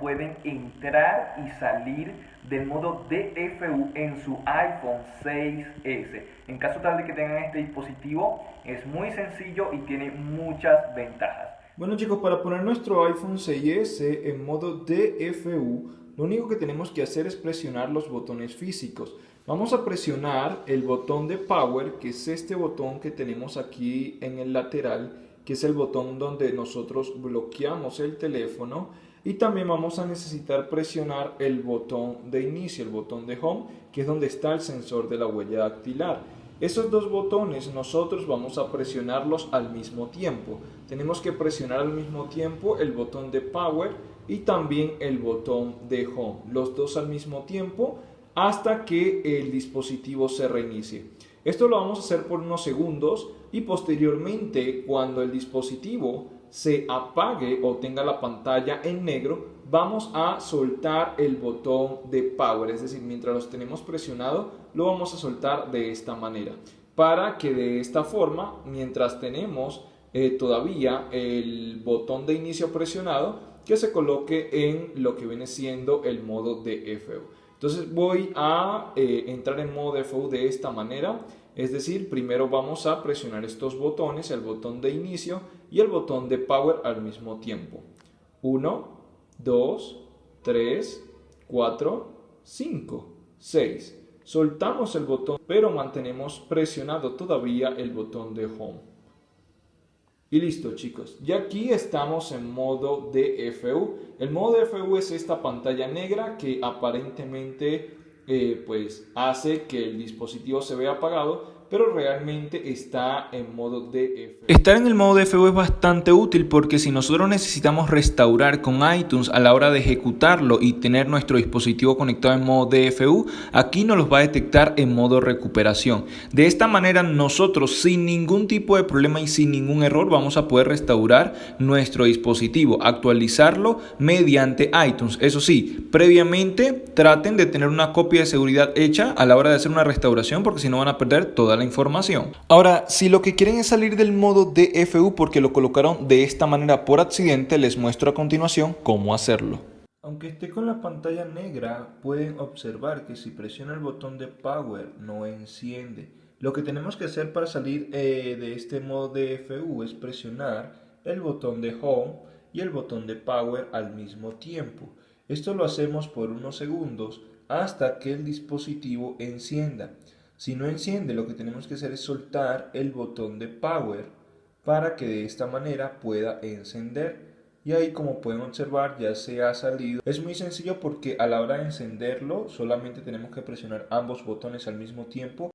pueden entrar y salir del modo DFU en su iPhone 6S. En caso tal de que tengan este dispositivo, es muy sencillo y tiene muchas ventajas. Bueno chicos, para poner nuestro iPhone 6S en modo DFU, lo único que tenemos que hacer es presionar los botones físicos. Vamos a presionar el botón de Power, que es este botón que tenemos aquí en el lateral, que es el botón donde nosotros bloqueamos el teléfono y también vamos a necesitar presionar el botón de inicio, el botón de home, que es donde está el sensor de la huella dactilar. Esos dos botones nosotros vamos a presionarlos al mismo tiempo. Tenemos que presionar al mismo tiempo el botón de power y también el botón de home. Los dos al mismo tiempo hasta que el dispositivo se reinicie. Esto lo vamos a hacer por unos segundos y posteriormente cuando el dispositivo se apague o tenga la pantalla en negro, vamos a soltar el botón de power, es decir, mientras los tenemos presionado, lo vamos a soltar de esta manera, para que de esta forma, mientras tenemos eh, todavía el botón de inicio presionado, que se coloque en lo que viene siendo el modo de FU. Entonces voy a eh, entrar en modo DFU de esta manera, es decir, primero vamos a presionar estos botones, el botón de inicio y el botón de power al mismo tiempo. 1, 2, 3, 4, 5, 6. Soltamos el botón, pero mantenemos presionado todavía el botón de home. Y listo chicos, ya aquí estamos en modo DFU. El modo DFU es esta pantalla negra que aparentemente eh, pues hace que el dispositivo se vea apagado, pero realmente está en modo DFU. Estar en el modo DFU es bastante útil porque si nosotros necesitamos restaurar con iTunes a la hora de ejecutarlo y tener nuestro dispositivo conectado en modo DFU, aquí nos los va a detectar en modo recuperación. De esta manera nosotros sin ningún tipo de problema y sin ningún error vamos a poder restaurar nuestro dispositivo, actualizarlo mediante iTunes. Eso sí, previamente traten de tener una copia de seguridad hecha a la hora de hacer una restauración porque si no van a perder toda información. Ahora, si lo que quieren es salir del modo DFU porque lo colocaron de esta manera por accidente, les muestro a continuación cómo hacerlo. Aunque esté con la pantalla negra, pueden observar que si presiona el botón de Power no enciende. Lo que tenemos que hacer para salir eh, de este modo DFU es presionar el botón de Home y el botón de Power al mismo tiempo. Esto lo hacemos por unos segundos hasta que el dispositivo encienda. Si no enciende, lo que tenemos que hacer es soltar el botón de Power para que de esta manera pueda encender. Y ahí como pueden observar ya se ha salido. Es muy sencillo porque a la hora de encenderlo solamente tenemos que presionar ambos botones al mismo tiempo